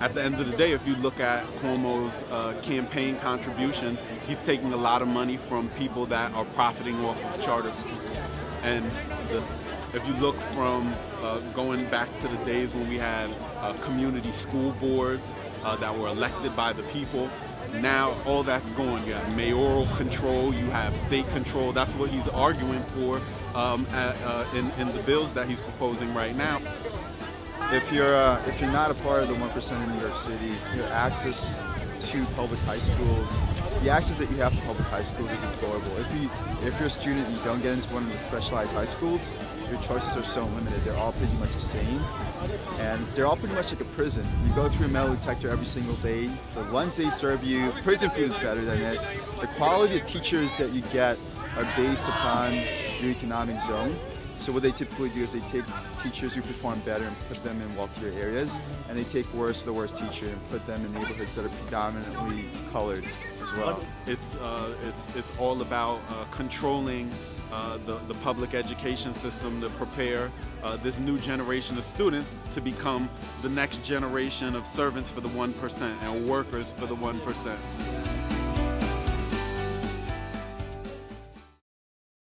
at the end of the day, if you look at Cuomo's uh, campaign contributions, he's taking a lot of money from people that are profiting off of charter schools. And the, if you look from uh, going back to the days when we had uh, community school boards uh, that were elected by the people, now all that's gone. You have mayoral control, you have state control. That's what he's arguing for um, at, uh, in, in the bills that he's proposing right now. If you're uh, if you're not a part of the one percent in New York City, your access to public high schools, the access that you have to public high schools is deplorable. If you if you're a student and you don't get into one of the specialized high schools, your choices are so limited. They're all pretty much the same, and they're all pretty much like a prison. You go through a metal detector every single day. The lunch they serve you, prison food is better than it. The quality of teachers that you get are based upon your economic zone. So what they typically do is they take teachers who perform better and put them in wealthier areas, and they take worse the worst teacher and put them in neighborhoods that are predominantly colored as well. It's uh, it's it's all about uh, controlling uh, the the public education system to prepare uh, this new generation of students to become the next generation of servants for the one percent and workers for the one percent.